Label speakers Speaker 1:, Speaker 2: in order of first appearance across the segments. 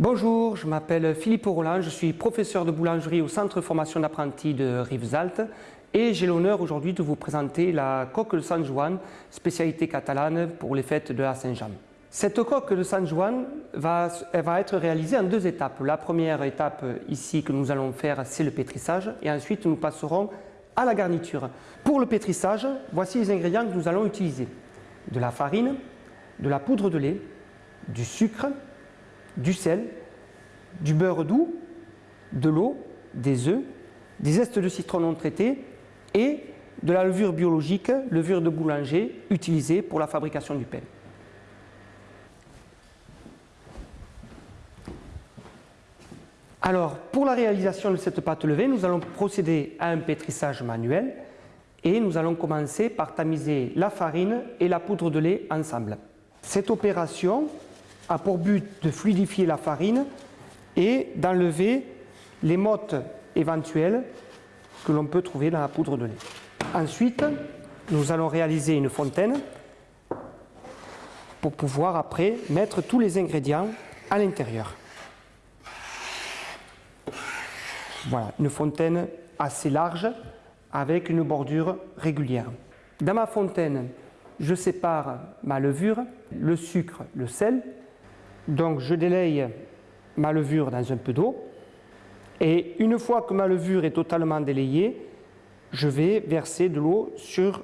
Speaker 1: Bonjour, je m'appelle Philippe Roland, je suis professeur de boulangerie au centre formation d'apprentis de Rivesaltes et j'ai l'honneur aujourd'hui de vous présenter la coque de San Juan, spécialité catalane pour les fêtes de la Saint-Jean. Cette coque de San Juan va être réalisée en deux étapes. La première étape ici que nous allons faire, c'est le pétrissage et ensuite nous passerons à la garniture. Pour le pétrissage, voici les ingrédients que nous allons utiliser. De la farine, de la poudre de lait, du sucre, du sel, du beurre doux, de l'eau, des œufs, des zestes de citron non traités et de la levure biologique, levure de boulanger, utilisée pour la fabrication du pain. Alors, pour la réalisation de cette pâte levée, nous allons procéder à un pétrissage manuel et nous allons commencer par tamiser la farine et la poudre de lait ensemble. Cette opération a pour but de fluidifier la farine et d'enlever les mottes éventuelles que l'on peut trouver dans la poudre de lait. Ensuite, nous allons réaliser une fontaine pour pouvoir après mettre tous les ingrédients à l'intérieur. Voilà, une fontaine assez large avec une bordure régulière. Dans ma fontaine, je sépare ma levure, le sucre, le sel donc je délaye ma levure dans un peu d'eau et une fois que ma levure est totalement délayée, je vais verser de l'eau sur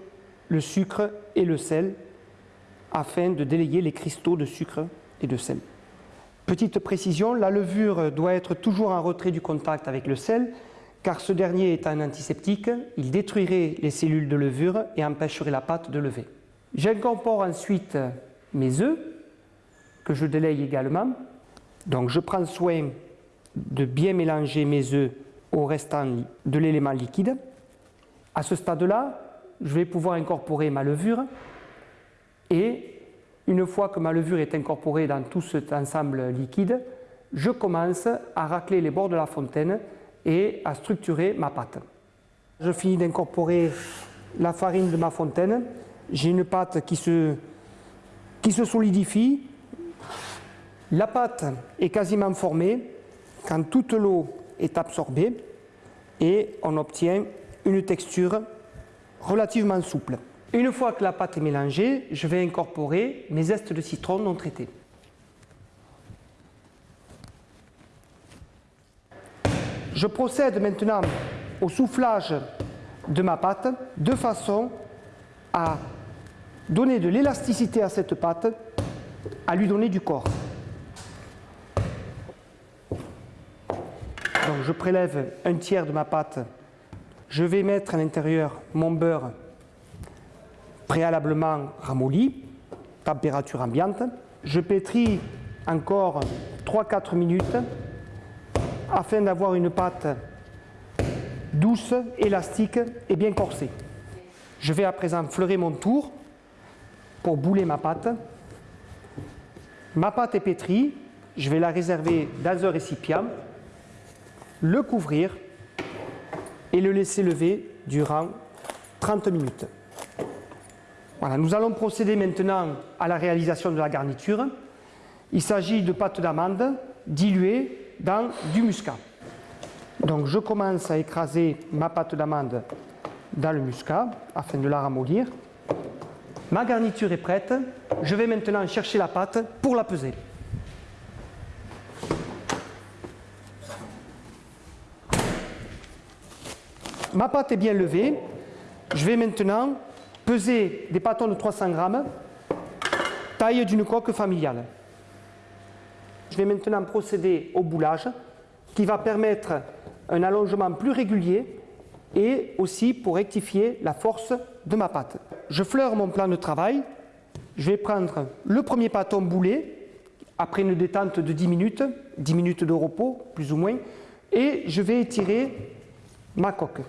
Speaker 1: le sucre et le sel afin de délayer les cristaux de sucre et de sel. Petite précision, la levure doit être toujours en retrait du contact avec le sel car ce dernier est un antiseptique, il détruirait les cellules de levure et empêcherait la pâte de lever. J'incorpore ensuite mes œufs je délaye également. Donc je prends soin de bien mélanger mes œufs au restant de l'élément liquide. À ce stade-là, je vais pouvoir incorporer ma levure et une fois que ma levure est incorporée dans tout cet ensemble liquide, je commence à racler les bords de la fontaine et à structurer ma pâte. Je finis d'incorporer la farine de ma fontaine. J'ai une pâte qui se, qui se solidifie la pâte est quasiment formée quand toute l'eau est absorbée et on obtient une texture relativement souple. Une fois que la pâte est mélangée, je vais incorporer mes zestes de citron non traités. Je procède maintenant au soufflage de ma pâte de façon à donner de l'élasticité à cette pâte, à lui donner du corps. Je prélève un tiers de ma pâte. Je vais mettre à l'intérieur mon beurre préalablement ramolli, température ambiante. Je pétris encore 3-4 minutes afin d'avoir une pâte douce, élastique et bien corsée. Je vais à présent fleurer mon tour pour bouler ma pâte. Ma pâte est pétrie, je vais la réserver dans un récipient le couvrir et le laisser lever durant 30 minutes. Voilà, nous allons procéder maintenant à la réalisation de la garniture. Il s'agit de pâte d'amande diluée dans du muscat. Donc je commence à écraser ma pâte d'amande dans le muscat afin de la ramollir. Ma garniture est prête. Je vais maintenant chercher la pâte pour la peser. Ma pâte est bien levée. Je vais maintenant peser des pâtons de 300 grammes, taille d'une coque familiale. Je vais maintenant procéder au boulage qui va permettre un allongement plus régulier et aussi pour rectifier la force de ma pâte. Je fleure mon plan de travail. Je vais prendre le premier pâton boulé après une détente de 10 minutes, 10 minutes de repos plus ou moins, et je vais étirer ma coque.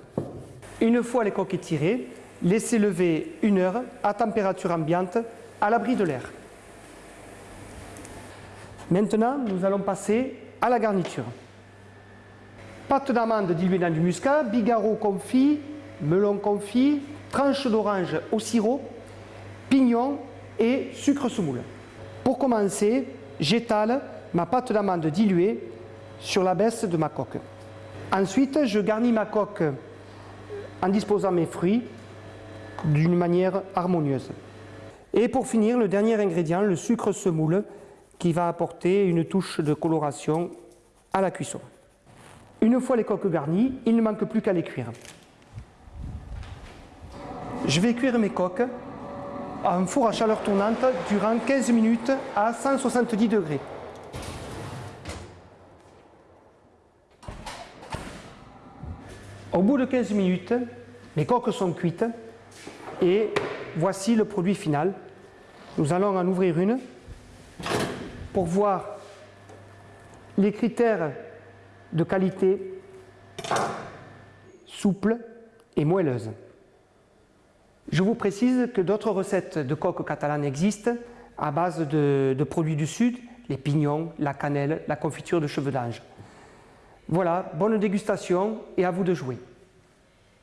Speaker 1: Une fois les coques étirées, laissez lever une heure à température ambiante à l'abri de l'air. Maintenant, nous allons passer à la garniture. Pâte d'amande diluée dans du muscat, bigarreau confit, melon confit, tranche d'orange au sirop, pignon et sucre semoule. Pour commencer, j'étale ma pâte d'amande diluée sur la baisse de ma coque. Ensuite, je garnis ma coque en disposant mes fruits d'une manière harmonieuse. Et pour finir, le dernier ingrédient, le sucre semoule, qui va apporter une touche de coloration à la cuisson. Une fois les coques garnies, il ne manque plus qu'à les cuire. Je vais cuire mes coques à un four à chaleur tournante durant 15 minutes à 170 degrés. Au bout de 15 minutes, les coques sont cuites et voici le produit final. Nous allons en ouvrir une pour voir les critères de qualité souple et moelleuse. Je vous précise que d'autres recettes de coque catalane existent à base de, de, produits du Sud, les pignons, la cannelle, la confiture de cheveux d'ange. Voilà, bonne dégustation et à vous de jouer.